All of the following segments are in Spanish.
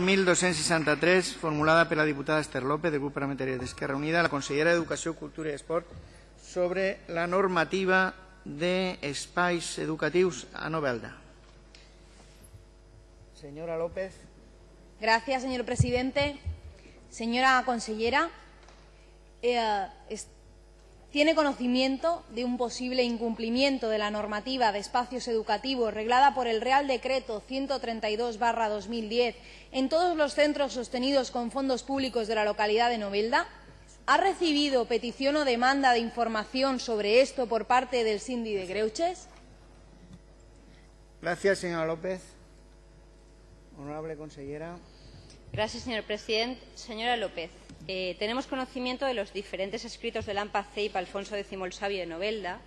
1263, formulada per la diputada Esther López, del grup parlamentari d'Esquerra Unida, la consellera d'Educació, Cultura i Esport, sobre la normativa d'espais educatius a Novelda. Señora López. Gracias, señor presidente. Señora consellera, eh, ¿tiene conocimiento de un posible incumplimiento de la normativa de espacios educativos reglada por el Real Decreto 132-2010 en todos los centros sostenidos con fondos públicos de la localidad de Novelda? ¿Ha recibido petición o demanda de información sobre esto por parte del Sindi de Greuches? Gracias, señora López. Honorable consellera. Señor presidente. Señora López, eh, tenemos conocimiento de los diferentes escritos del AMPA CEIP Alfonso X el Sabio de Novelda.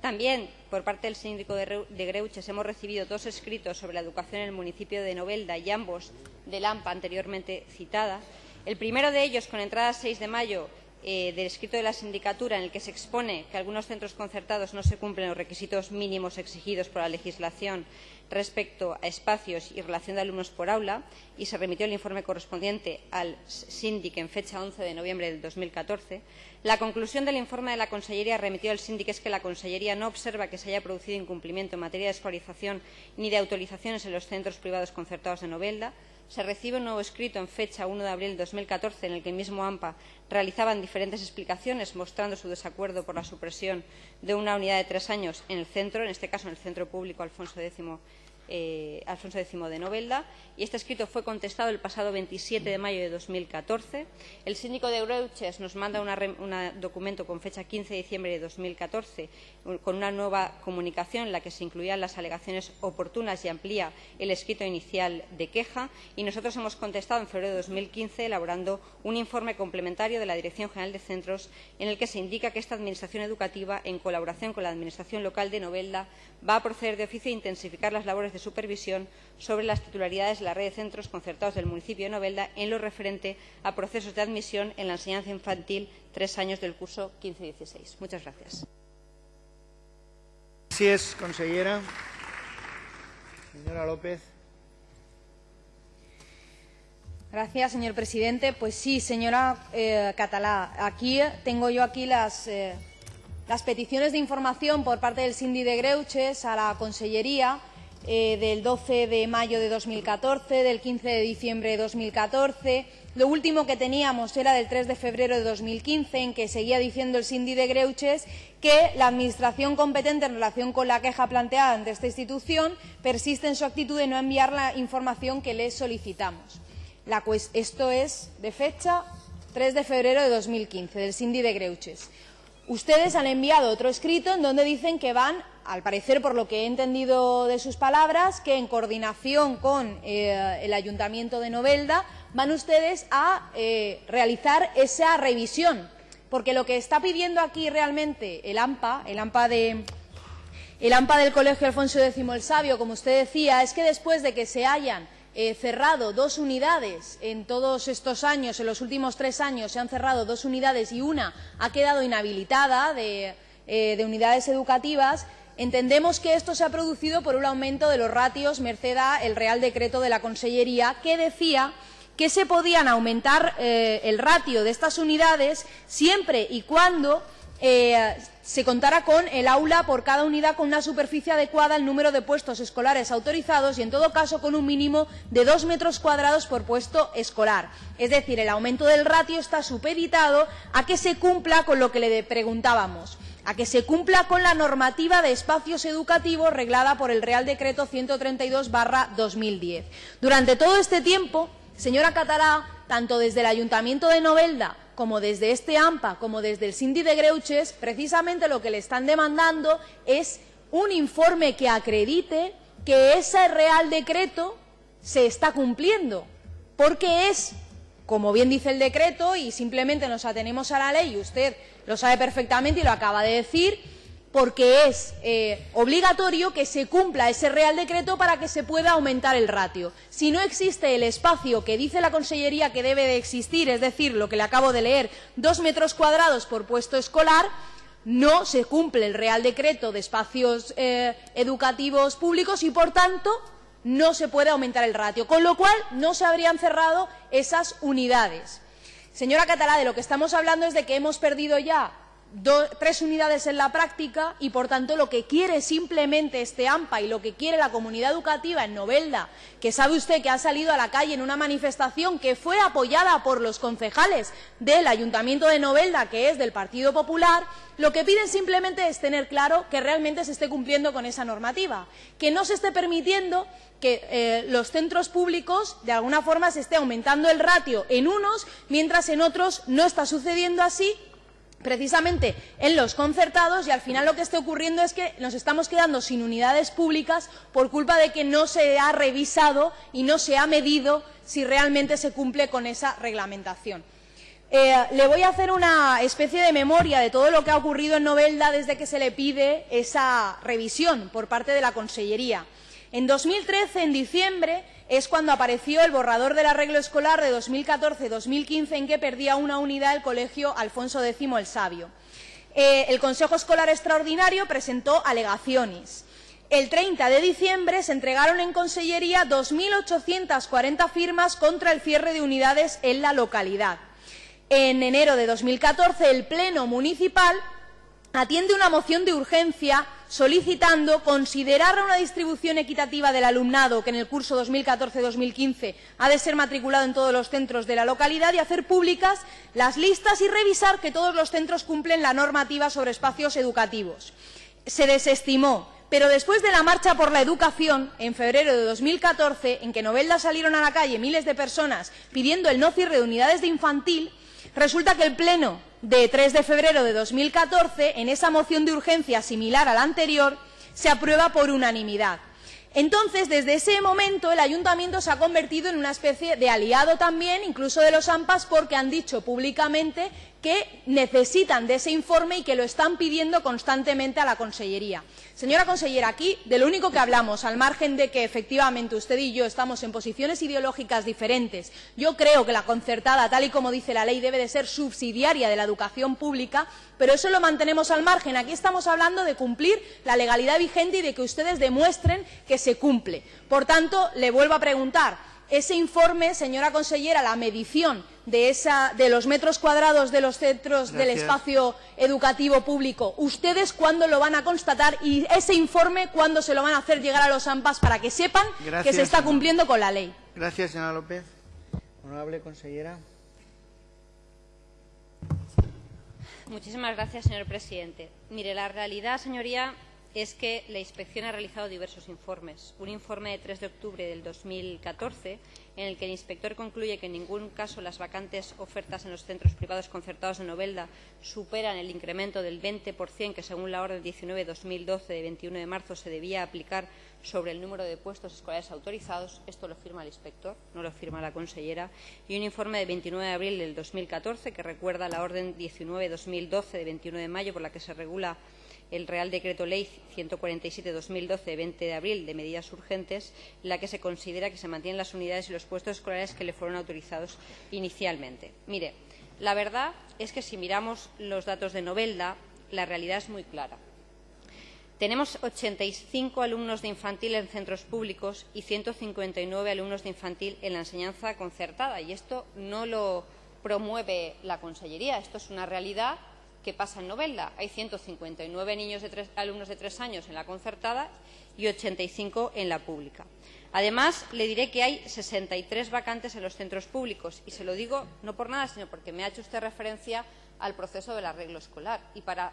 También, por parte del síndico de Reu- de Greuches, hemos recibido dos escritos sobre la educación en el municipio de Novelda y ambos del AMPA anteriormente citada. El primero de ellos, con entrada 6 de mayo, eh, del escrito de la sindicatura en el que se expone que algunos centros concertados no se cumplen los requisitos mínimos exigidos por la legislación respecto a espacios y relación de alumnos por aula y se remitió el informe correspondiente al síndic en fecha 11 de noviembre del 2014. La conclusión del informe de la Consellería remitido al síndic es que la Consellería no observa que se haya producido incumplimiento en materia de escolarización ni de autorizaciones en los centros privados concertados de Novelda. Se recibe un nuevo escrito en fecha 1 de abril de 2014 en el que el mismo AMPA realizaban diferentes explicaciones mostrando su desacuerdo por la supresión de una unidad de tres años en el centro, en este caso en el Centro Público Alfonso X, eh, Alfonso X de Novelda, y este escrito fue contestado el pasado 27 de mayo de 2014. El síndico de Greuches nos manda un documento con fecha 15 de diciembre de 2014 con una nueva comunicación en la que se incluían las alegaciones oportunas y amplía el escrito inicial de queja y nosotros hemos contestado en febrero de 2015 elaborando un informe complementario de la Dirección General de Centros en el que se indica que esta Administración educativa, en colaboración con la Administración local de Novelda, va a proceder de oficio a intensificar las labores de supervisión sobre las titularidades de la red de centros concertados del municipio de Novelda en lo referente a procesos de admisión en la enseñanza infantil tres años del curso 15-16. Muchas gracias. Gracias, consellera. Señora López. Gracias, señor presidente. Pues sí, señora eh, Catalá, aquí tengo yo aquí las, eh, las peticiones de información por parte del Sindi de Greuches a la Consellería eh, del 12 de mayo de 2014, del 15 de diciembre de 2014. Lo último que teníamos era del 3 de febrero de 2015, en que seguía diciendo el Sindi de Greuches que la Administración competente en relación con la queja planteada ante esta institución persiste en su actitud de no enviar la información que le solicitamos. Esto es de fecha 3 de febrero de 2015, del Sindi de Greuches. Ustedes han enviado otro escrito en donde dicen que van, al parecer por lo que he entendido de sus palabras, que en coordinación con eh, el Ayuntamiento de Novelda van ustedes a eh, realizar esa revisión. Porque lo que está pidiendo aquí realmente el AMPA, el AMPA de, el AMPA del Colegio Alfonso X el Sabio, como usted decía, es que después de que se hayan eh, cerrado dos unidades en todos estos años, en los últimos tres años se han cerrado dos unidades y una ha quedado inhabilitada de, eh, de unidades educativas, entendemos que esto se ha producido por un aumento de los ratios merced al Real Decreto de la Consellería que decía que se podían aumentar eh, el ratio de estas unidades siempre y cuando eh, se contara con el aula por cada unidad con una superficie adecuada al número de puestos escolares autorizados y, en todo caso, con un mínimo de dos metros cuadrados por puesto escolar. Es decir, el aumento del ratio está supeditado a que se cumpla con lo que le preguntábamos a que se cumpla con la normativa de espacios educativos reglada por el Real Decreto 132-2010. Durante todo este tiempo, señora Catalá, tanto desde el Ayuntamiento de Novelda como desde este AMPA, como desde el Sindi de Greuches, precisamente lo que le están demandando es un informe que acredite que ese Real Decreto se está cumpliendo, porque es, como bien dice el decreto, y simplemente nos atenemos a la ley, y usted lo sabe perfectamente y lo acaba de decir, porque es eh, obligatorio que se cumpla ese Real Decreto para que se pueda aumentar el ratio. Si no existe el espacio que dice la Consellería que debe de existir, es decir, lo que le acabo de leer, dos metros cuadrados por puesto escolar, no se cumple el Real Decreto de espacios eh, educativos públicos y, por tanto, no se puede aumentar el ratio, con lo cual no se habrían cerrado esas unidades. Señora Catalá, de lo que estamos hablando es de que hemos perdido ya tres unidades en la práctica y, por tanto, lo que quiere simplemente este AMPA y lo que quiere la comunidad educativa en Novelda, que sabe usted que ha salido a la calle en una manifestación que fue apoyada por los concejales del Ayuntamiento de Novelda, que es del Partido Popular, lo que piden simplemente es tener claro que realmente se esté cumpliendo con esa normativa, que no se esté permitiendo que eh, los centros públicos de alguna forma se esté aumentando el ratio en unos, mientras en otros no está sucediendo así precisamente en los concertados y al final lo que está ocurriendo es que nos estamos quedando sin unidades públicas por culpa de que no se ha revisado y no se ha medido si realmente se cumple con esa reglamentación. Eh, le voy a hacer una especie de memoria de todo lo que ha ocurrido en Novelda desde que se le pide esa revisión por parte de la Consellería. En 2013, en diciembre, es cuando apareció el borrador del arreglo escolar de 2014-2015 en que perdía una unidad el Colegio Alfonso X el Sabio. Eh, el Consejo Escolar Extraordinario presentó alegaciones. El 30 de diciembre se entregaron en Consellería 2.840 firmas contra el cierre de unidades en la localidad. En enero de 2014, el Pleno Municipal atiende una moción de urgencia solicitando considerar una distribución equitativa del alumnado que en el curso 2014-2015 ha de ser matriculado en todos los centros de la localidad y hacer públicas las listas y revisar que todos los centros cumplen la normativa sobre espacios educativos. Se desestimó, pero después de la marcha por la educación, en febrero de 2014, en que Novelda salieron a la calle miles de personas pidiendo el no cierre de unidades de infantil, resulta que el Pleno de 3 de febrero de 2014, en esa moción de urgencia similar a la anterior, se aprueba por unanimidad. Entonces, desde ese momento, el ayuntamiento se ha convertido en una especie de aliado también, incluso de los AMPAs, porque han dicho públicamente que necesitan de ese informe y que lo están pidiendo constantemente a la Consellería. Señora consellera, aquí de lo único que hablamos, al margen de que efectivamente usted y yo estamos en posiciones ideológicas diferentes, yo creo que la concertada, tal y como dice la ley, debe de ser subsidiaria de la educación pública, pero eso lo mantenemos al margen. Aquí estamos hablando de cumplir la legalidad vigente y de que ustedes demuestren que se cumple. Por tanto, le vuelvo a preguntar, ese informe, señora consellera, la medición de, los metros cuadrados de los centros del espacio educativo público, ¿ustedes cuándo lo van a constatar y ese informe cuándo se lo van a hacer llegar a los AMPAs para que sepan que se está cumpliendo con la ley? Gracias, señora López. Honorable consellera. Muchísimas gracias, señor presidente. Mire, la realidad, señoría, es que la inspección ha realizado diversos informes. Un informe de 3 de octubre del 2014 en el que el inspector concluye que en ningún caso las vacantes ofertas en los centros privados concertados de Novelda superan el incremento del 20% que, según la orden 19-2012 de 21 de marzo, se debía aplicar sobre el número de puestos escolares autorizados. Esto lo firma el inspector, no lo firma la consellera. Y un informe de 29 de abril del 2014 que recuerda la orden 19-2012 de 21 de mayo por la que se regula el Real Decreto Ley 147-2012 de 20 de abril de medidas urgentes, en la que se considera que se mantienen las unidades y los puestos escolares que le fueron autorizados inicialmente. Mire, la verdad es que si miramos los datos de Novelda, la realidad es muy clara. Tenemos 85 alumnos de infantil en centros públicos y 159 alumnos de infantil en la enseñanza concertada. Y esto no lo promueve la Consellería. Esto es una realidad ¿Qué pasa en Novelda? Hay 159 niños de alumnos de tres años en la concertada y 85 en la pública. Además, le diré que hay 63 vacantes en los centros públicos y se lo digo no por nada, sino porque me ha hecho usted referencia al proceso del arreglo escolar. Y para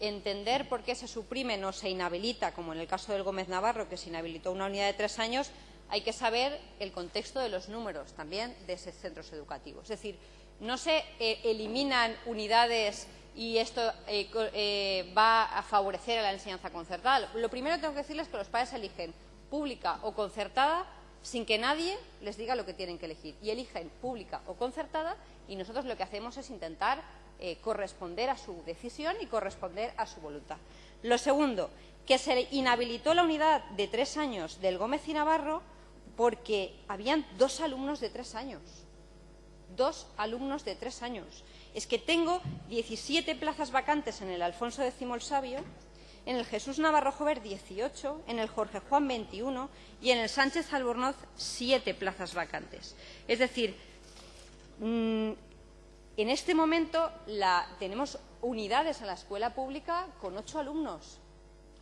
entender por qué se suprime o se inhabilita, como en el caso del Gómez Navarro, que se inhabilitó una unidad de tres años, hay que saber el contexto de los números también de esos centros educativos. Es decir, no se eh, eliminan unidades y esto eh, eh, va a favorecer a la enseñanza concertada. Lo primero que tengo que decirles es que los padres eligen pública o concertada sin que nadie les diga lo que tienen que elegir. Y eligen pública o concertada y nosotros lo que hacemos es intentar eh, corresponder a su decisión y corresponder a su voluntad. Lo segundo, que se inhabilitó la unidad de tres años del Gómez y Navarro porque habían dos alumnos de tres años. Dos alumnos de tres años es que tengo 17 plazas vacantes en el Alfonso X el Sabio en el Jesús Navarro Jover 18, en el Jorge Juan 21 y en el Sánchez Albornoz 7 plazas vacantes. Es decir, mm, en este momento tenemos unidades en la escuela pública con ocho alumnos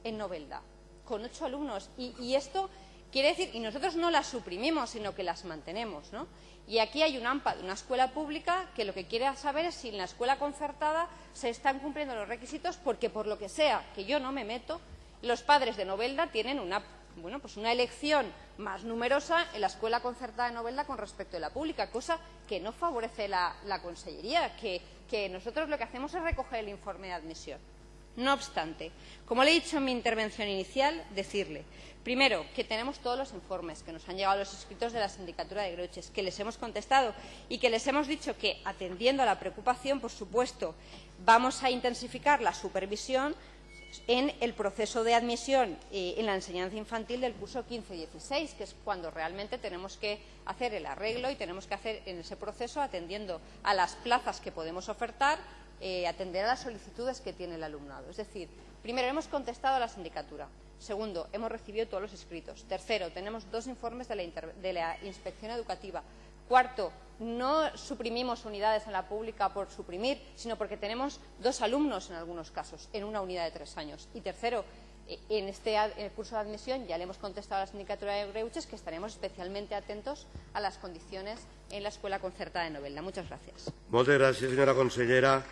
en Novelda, con ocho alumnos. Y, esto quiere decir, y nosotros no las suprimimos, sino que las mantenemos. ¿no? Y aquí hay un AMPA de una escuela pública que lo que quiere saber es si en la escuela concertada se están cumpliendo los requisitos, porque por lo que sea, que yo no me meto, los padres de Novelda tienen una, bueno, pues una elección más numerosa en la escuela concertada de Novelda con respecto a la pública, cosa que no favorece la, Consellería, que nosotros lo que hacemos es recoger el informe de admisión. No obstante, como le he dicho en mi intervención inicial, decirle, primero, que tenemos todos los informes que nos han llegado los escritos de la Sindicatura de Greuches, que les hemos contestado y que les hemos dicho que, atendiendo a la preocupación, por supuesto, vamos a intensificar la supervisión en el proceso de admisión eh, en la enseñanza infantil del curso 15-16, que es cuando realmente tenemos que hacer el arreglo y tenemos que hacer en ese proceso atendiendo a las plazas que podemos ofertar, eh, atender a las solicitudes que tiene el alumnado. Es decir, primero, hemos contestado a la sindicatura. Segundo, hemos recibido todos los escritos. Tercero, tenemos dos informes de la, de la inspección educativa. Cuarto, no suprimimos unidades en la pública por suprimir, sino porque tenemos dos alumnos en algunos casos en una unidad de tres años. Y tercero, en este curso de admisión ya le hemos contestado a la sindicatura de Greuches que estaremos especialmente atentos a las condiciones en la escuela concertada de Novelda. Muchas gracias. Señora.